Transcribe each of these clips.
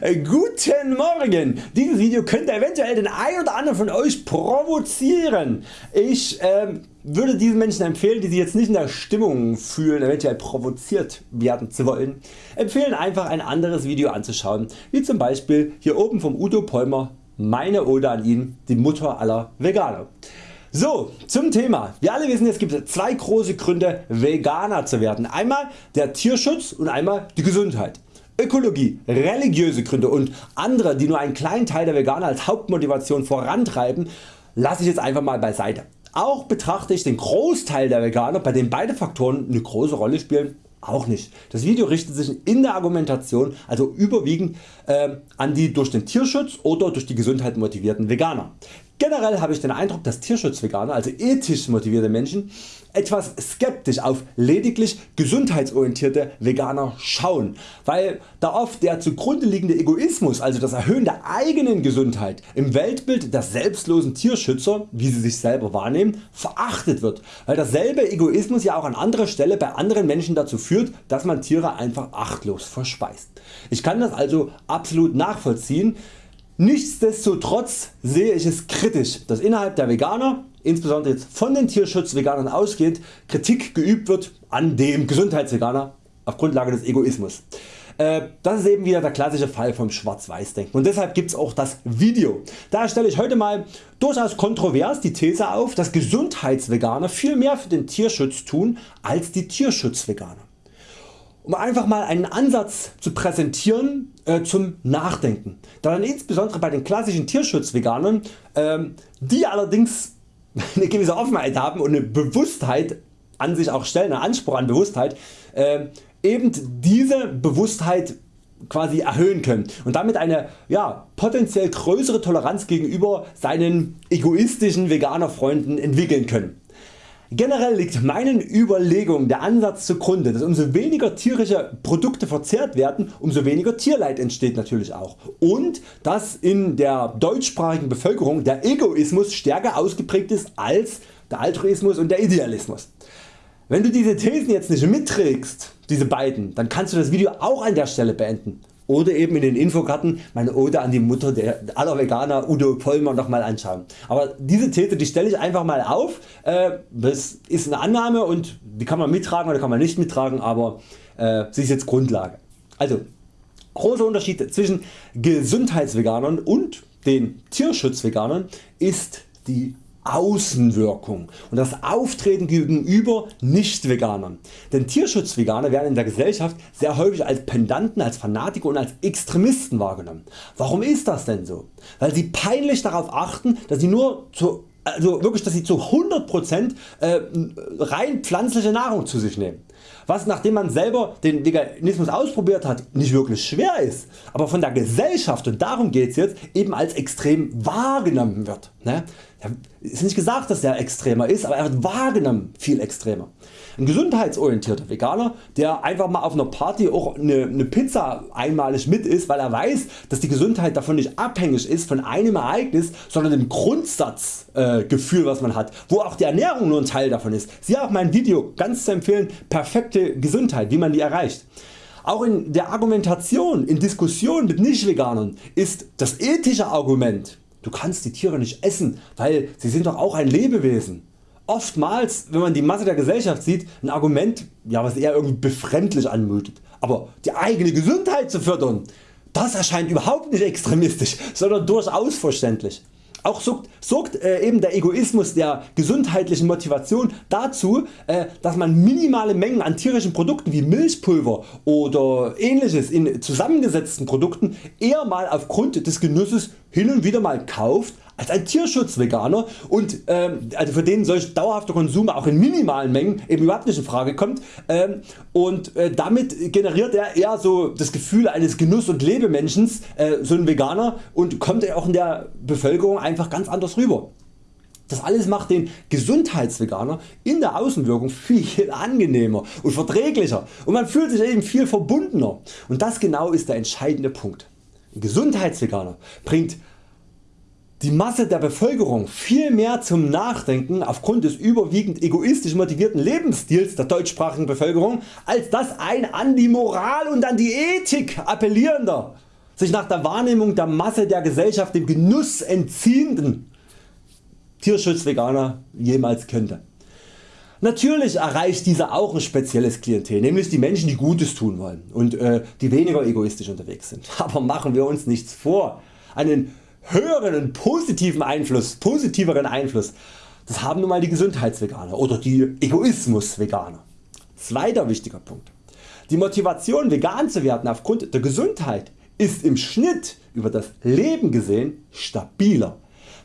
Äh, guten Morgen! Dieses Video könnte eventuell den einen oder anderen von Euch provozieren. Ich ähm, würde diesen Menschen empfehlen die sich jetzt nicht in der Stimmung fühlen eventuell provoziert werden zu wollen, empfehlen einfach ein anderes Video anzuschauen wie zum Beispiel hier oben vom Udo Polmer meine Ode an ihn, die Mutter aller Veganer. So zum Thema. Wir alle wissen es gibt zwei große Gründe Veganer zu werden. Einmal der Tierschutz und einmal die Gesundheit. Ökologie, religiöse Gründe und andere die nur einen kleinen Teil der Veganer als Hauptmotivation vorantreiben lasse ich jetzt einfach mal beiseite. Auch betrachte ich den Großteil der Veganer bei denen beide Faktoren eine große Rolle spielen auch nicht. Das Video richtet sich in der Argumentation also überwiegend äh, an die durch den Tierschutz oder durch die Gesundheit motivierten Veganer. Generell habe ich den Eindruck dass Tierschutzveganer, also ethisch motivierte Menschen, etwas skeptisch auf lediglich gesundheitsorientierte Veganer schauen, weil da oft der zugrunde liegende Egoismus, also das Erhöhen der eigenen Gesundheit im Weltbild der selbstlosen Tierschützer, wie sie sich selber wahrnehmen, verachtet wird, weil derselbe Egoismus ja auch an anderer Stelle bei anderen Menschen dazu führt, dass man Tiere einfach achtlos verspeist. Ich kann das also absolut nachvollziehen, Nichtsdestotrotz sehe ich es kritisch, dass innerhalb der Veganer, insbesondere jetzt von den Tierschutzveganern ausgehend, Kritik geübt wird an dem Gesundheitsveganer auf Grundlage des Egoismus. Äh, das ist eben wieder der klassische Fall vom Schwarz-Weiß-Denken und deshalb gibt es auch das Video. Da stelle ich heute mal durchaus kontrovers die These auf, dass Gesundheitsveganer viel mehr für den Tierschutz tun als die Tierschutzveganer um einfach mal einen Ansatz zu präsentieren äh, zum Nachdenken. Da dann insbesondere bei den klassischen Tierschutzveganern, ähm, die allerdings eine gewisse Offenheit haben und eine Bewusstheit an sich auch stellen, einen Anspruch an Bewusstheit, äh, eben diese Bewusstheit quasi erhöhen können und damit eine ja, potenziell größere Toleranz gegenüber seinen egoistischen Veganerfreunden entwickeln können. Generell liegt meinen Überlegungen der Ansatz zugrunde dass umso weniger tierische Produkte verzehrt werden umso weniger Tierleid entsteht natürlich auch und dass in der deutschsprachigen Bevölkerung der Egoismus stärker ausgeprägt ist als der Altruismus und der Idealismus. Wenn du diese Thesen jetzt nicht mitträgst, diese beiden, dann kannst du das Video auch an der Stelle beenden oder eben in den Infokarten meine Ode an die Mutter der aller Veganer Udo Pollmer nochmal anschauen. Aber diese These die stelle ich einfach mal auf, äh, das ist eine Annahme und die kann man mittragen oder kann man nicht mittragen, aber äh, sie ist jetzt Grundlage. Also großer Unterschied zwischen Gesundheitsveganern und den Tierschutzveganern ist die Außenwirkung und das Auftreten gegenüber Nicht-Veganern. Denn Tierschutzveganer werden in der Gesellschaft sehr häufig als Pendanten, als Fanatiker und als Extremisten wahrgenommen. Warum ist das denn so? Weil sie peinlich darauf achten, dass sie nur zu also wirklich dass sie zu 100% äh, rein pflanzliche Nahrung zu sich nehmen. Was nachdem man selber den Veganismus ausprobiert hat nicht wirklich schwer ist, aber von der Gesellschaft und darum geht's jetzt eben als extrem wahrgenommen wird. Ne? Ist nicht gesagt dass er extremer ist, aber er wird wahrgenommen viel extremer. Ein gesundheitsorientierter Veganer der einfach mal auf einer Party auch eine, eine Pizza einmalig mit isst, weil er weiß dass die Gesundheit davon nicht abhängig ist von einem Ereignis, sondern dem Grundsatzgefühl äh, was man hat, wo auch die Ernährung nur ein Teil davon ist. Siehe auch mein Video ganz zu empfehlen perfekte Gesundheit wie man die erreicht. Auch in der Argumentation, in Diskussionen mit Nicht-Veganern ist das ethische Argument Du kannst die Tiere nicht essen, weil sie sind doch auch ein Lebewesen. Oftmals wenn man die Masse der Gesellschaft sieht ein Argument ja, was eher irgendwie befremdlich anmutet. Aber die eigene Gesundheit zu fördern, das erscheint überhaupt nicht extremistisch, sondern durchaus verständlich. Auch sorgt, sorgt äh, eben der Egoismus der gesundheitlichen Motivation dazu äh, dass man minimale Mengen an tierischen Produkten wie Milchpulver oder ähnliches in zusammengesetzten Produkten eher mal aufgrund des Genusses hin und wieder mal kauft als ein Tierschutzveganer und ähm, also für den solch dauerhafter Konsum auch in minimalen Mengen eben überhaupt nicht in Frage kommt ähm, und äh, damit generiert er eher so das Gefühl eines Genuss- und Lebemenschens äh, so ein Veganer und kommt er auch in der Bevölkerung einfach ganz anders rüber. Das alles macht den Gesundheitsveganer in der Außenwirkung viel angenehmer und verträglicher und man fühlt sich eben viel verbundener und das genau ist der entscheidende Punkt. Ein Gesundheitsveganer bringt die Masse der Bevölkerung viel mehr zum Nachdenken aufgrund des überwiegend egoistisch motivierten Lebensstils der deutschsprachigen Bevölkerung als das ein an die Moral und an die Ethik appellierender sich nach der Wahrnehmung der Masse der Gesellschaft dem Genuss entziehenden Tierschutzveganer jemals könnte. Natürlich erreicht dieser auch ein spezielles Klientel, nämlich die Menschen die Gutes tun wollen und äh, die weniger egoistisch unterwegs sind. Aber machen wir uns nichts vor, einen höheren und positiven Einfluss, positiveren Einfluss, das haben nun mal die Gesundheitsveganer oder die Egoismusveganer. Zweiter wichtiger Punkt. Die Motivation vegan zu werden aufgrund der Gesundheit ist im Schnitt über das Leben gesehen stabiler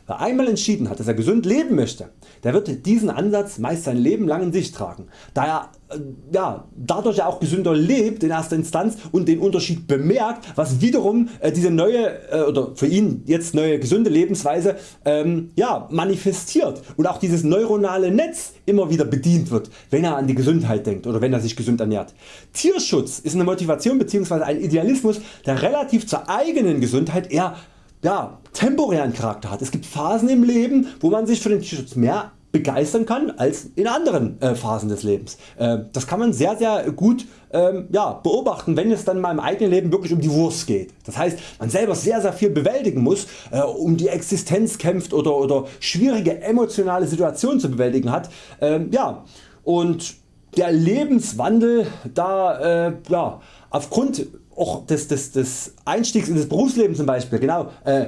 Wer einmal entschieden hat dass er gesund leben möchte, der wird diesen Ansatz meist sein Leben lang in sich tragen, da er äh, ja, dadurch auch gesünder lebt in erster Instanz und den Unterschied bemerkt was wiederum äh, diese neue äh, oder für ihn jetzt neue gesunde Lebensweise ähm, ja, manifestiert und auch dieses neuronale Netz immer wieder bedient wird wenn er an die Gesundheit denkt oder wenn er sich gesund ernährt. Tierschutz ist eine Motivation bzw. ein Idealismus der relativ zur eigenen Gesundheit eher ja, temporären Charakter hat. Es gibt Phasen im Leben wo man sich für den Tierschutz mehr begeistern kann als in anderen äh, Phasen des Lebens. Äh, das kann man sehr sehr gut ähm, ja, beobachten wenn es dann mal im eigenen Leben wirklich um die Wurst geht. Das heißt man selber sehr sehr viel bewältigen muss, äh, um die Existenz kämpft oder, oder schwierige emotionale Situationen zu bewältigen hat. Ähm, ja, und der Lebenswandel da äh, ja, aufgrund auch des, des, des Einstiegs in das Berufsleben zum Beispiel genau, äh,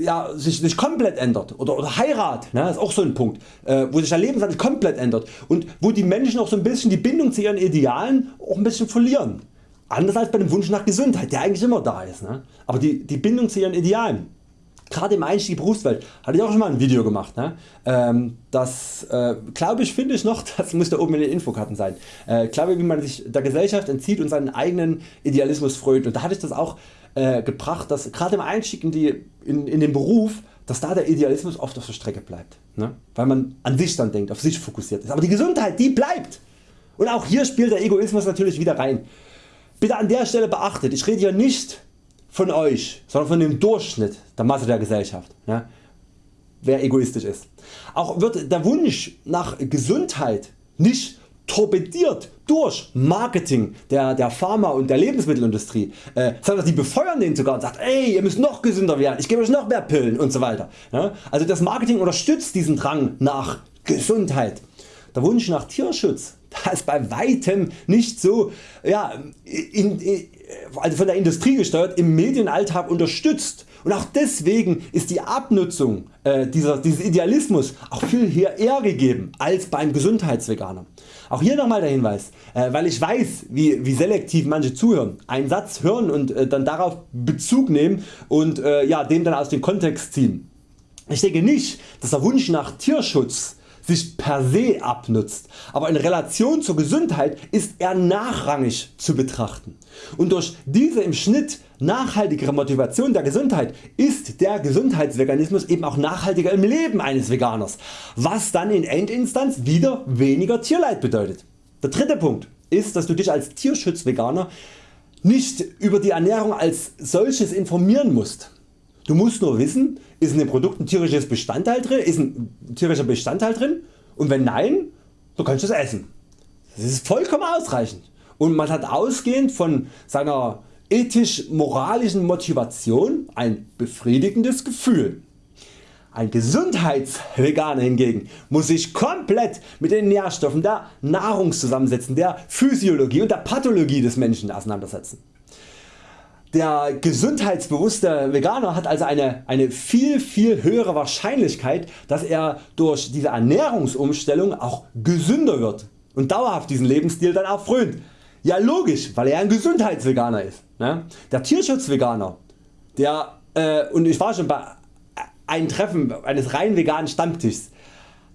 ja, sich, sich komplett ändert oder, oder Heirat ne, ist auch so ein Punkt äh, wo sich der Lebenswandel komplett ändert und wo die Menschen auch so ein bisschen die Bindung zu ihren Idealen auch ein bisschen verlieren. Anders als bei dem Wunsch nach Gesundheit der eigentlich immer da ist. Ne? Aber die, die Bindung zu ihren Idealen gerade im Einstieg Berufswelt hatte ich auch schon mal ein Video gemacht. Ne? Ähm, das äh, glaube ich finde ich noch, das muss da oben in den Infokarten sein. Äh, glaube wie man sich der Gesellschaft entzieht und seinen eigenen Idealismus freut und da hatte ich das auch äh, gebracht, dass gerade im Einstieg in, die, in, in den Beruf dass da der Idealismus oft auf der Strecke bleibt, ne? weil man an sich dann denkt, auf sich fokussiert ist. Aber die Gesundheit die bleibt und auch hier spielt der Egoismus natürlich wieder rein. Bitte an der Stelle beachtet, ich rede hier nicht von Euch, sondern von dem Durchschnitt der Masse der Gesellschaft, ja, wer egoistisch ist. Auch wird der Wunsch nach Gesundheit nicht torpediert durch Marketing der, der Pharma und der Lebensmittelindustrie, äh, sondern die befeuern den sogar und sagt ey ihr müsst noch gesünder werden, ich gebe euch noch mehr Pillen und so weiter. Ja? Also das Marketing unterstützt diesen Drang nach Gesundheit. Der Wunsch nach Tierschutz da ist bei weitem nicht so ja, in, also von der Industrie gesteuert im Medienalltag unterstützt und auch deswegen ist die Abnutzung äh, dieser, dieses Idealismus auch viel eher gegeben als beim Gesundheitsveganer. Auch hier nochmal der Hinweis, äh, weil ich weiß wie, wie selektiv manche zuhören, einen Satz hören und äh, dann darauf Bezug nehmen und äh, ja, den dann aus dem Kontext ziehen. Ich denke nicht dass der Wunsch nach Tierschutz sich per se abnutzt, aber in Relation zur Gesundheit ist er nachrangig zu betrachten. Und durch diese im Schnitt nachhaltigere Motivation der Gesundheit ist der Gesundheitsveganismus eben auch nachhaltiger im Leben eines Veganers, was dann in Endinstanz wieder weniger Tierleid bedeutet. Der dritte Punkt ist dass du dich als Tierschutzveganer nicht über die Ernährung als solches informieren musst. Du musst nur wissen ist in dem Produkt ein tierisches Bestandteil drin, ist ein tierischer Bestandteil drin und wenn nein, dann kannst du es essen. Das ist vollkommen ausreichend und man hat ausgehend von seiner ethisch-moralischen Motivation ein befriedigendes Gefühl. Ein Gesundheitsveganer hingegen muss sich komplett mit den Nährstoffen der Nahrungszusammensetzung, der Physiologie und der Pathologie des Menschen auseinandersetzen. Der gesundheitsbewusste Veganer hat also eine, eine viel viel höhere Wahrscheinlichkeit dass er durch diese Ernährungsumstellung auch gesünder wird und dauerhaft diesen Lebensstil dann auch frönt. Ja logisch, weil er ein Gesundheitsveganer ist. Ne? Der Tierschutzveganer, der, äh, und ich war schon bei einem Treffen eines rein veganen Stammtischs,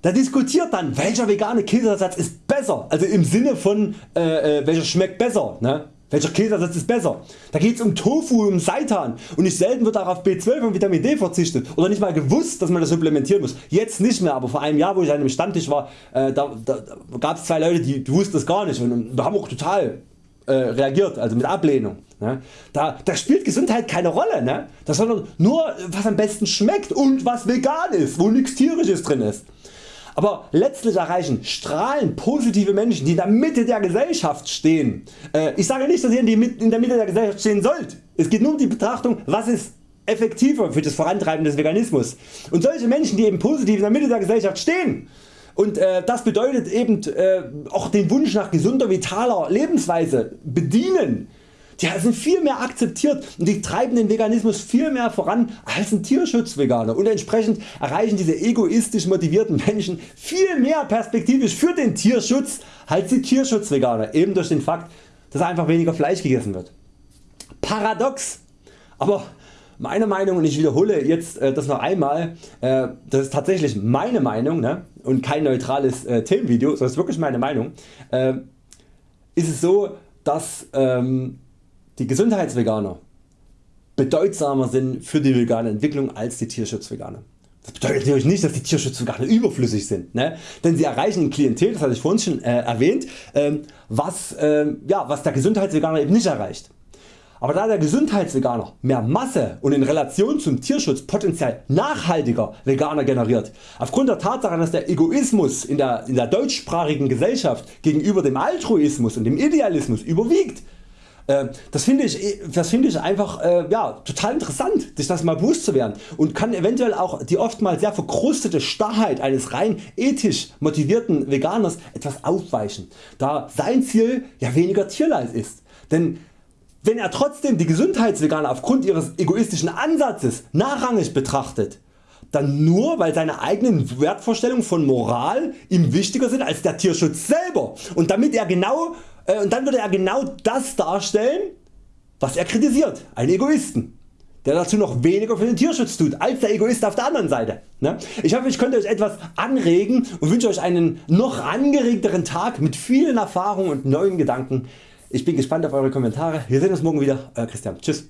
da diskutiert dann welcher vegane Käseersatz ist besser, also im Sinne von äh, äh, welcher schmeckt besser. Ne? Welcher Käseersatz ist besser? Da geht es um Tofu um Seitan und nicht selten wird auch auf B12 und Vitamin D verzichtet oder nicht mal gewusst dass man das supplementieren muss. Jetzt nicht mehr, aber vor einem Jahr wo ich an einem Stammtisch war, äh, da, da, da gab es zwei Leute die, die wussten das gar nicht und, und da haben auch total äh, reagiert, also mit Ablehnung. Ne? Da, da spielt Gesundheit keine Rolle, ne? das sondern nur was am besten schmeckt und was vegan ist, wo nichts tierisches drin ist. Aber letztlich erreichen strahlen positive Menschen die in der Mitte der Gesellschaft stehen. Äh, ich sage nicht dass ihr in der Mitte der Gesellschaft stehen sollt. Es geht nur um die Betrachtung was ist effektiver für das Vorantreiben des Veganismus. Und solche Menschen die eben positiv in der Mitte der Gesellschaft stehen und äh, das bedeutet eben äh, auch den Wunsch nach gesunder vitaler Lebensweise bedienen. Die sind viel mehr akzeptiert und die treiben den Veganismus viel mehr voran als ein Tierschutzveganer und entsprechend erreichen diese egoistisch motivierten Menschen viel mehr perspektivisch für den Tierschutz als die Tierschutzveganer eben durch den Fakt dass einfach weniger Fleisch gegessen wird. Paradox, aber meine Meinung und ich wiederhole jetzt äh, das noch einmal, äh, das ist tatsächlich meine Meinung ne? und kein neutrales äh, Themenvideo, das ist wirklich meine Meinung, äh, ist es so dass ähm, die Gesundheitsveganer bedeutsamer sind für die vegane Entwicklung als die Tierschutzveganer. Das bedeutet natürlich nicht dass die Tierschutzveganer überflüssig sind, ne? denn sie erreichen ein Klientel, das hatte ich vorhin schon äh, erwähnt, ähm, was, ähm, ja, was der Gesundheitsveganer eben nicht erreicht. Aber da der Gesundheitsveganer mehr Masse und in Relation zum Tierschutz potenziell nachhaltiger Veganer generiert, aufgrund der Tatsache dass der Egoismus in der, in der deutschsprachigen Gesellschaft gegenüber dem Altruismus und dem Idealismus überwiegt, das finde ich, das ich einfach äh, ja, total interessant sich das mal bewusst zu werden. Und kann eventuell auch die oftmals sehr verkrustete Starrheit eines rein ethisch motivierten Veganers etwas aufweichen, da sein Ziel ja weniger Tierleid ist. Denn wenn er trotzdem die Gesundheitsveganer aufgrund ihres egoistischen Ansatzes nachrangig betrachtet, dann nur weil seine eigenen Wertvorstellungen von Moral ihm wichtiger sind als der Tierschutz selber. Und damit er genau äh, und dann würde er genau das darstellen was er kritisiert, einen Egoisten der dazu noch weniger für den Tierschutz tut als der Egoist auf der anderen Seite. Ne? Ich hoffe ich konnte Euch etwas anregen und wünsche Euch einen noch angeregteren Tag mit vielen Erfahrungen und neuen Gedanken ich bin gespannt auf Eure Kommentare. Wir sehen uns morgen wieder. Euer Christian. Tschüss.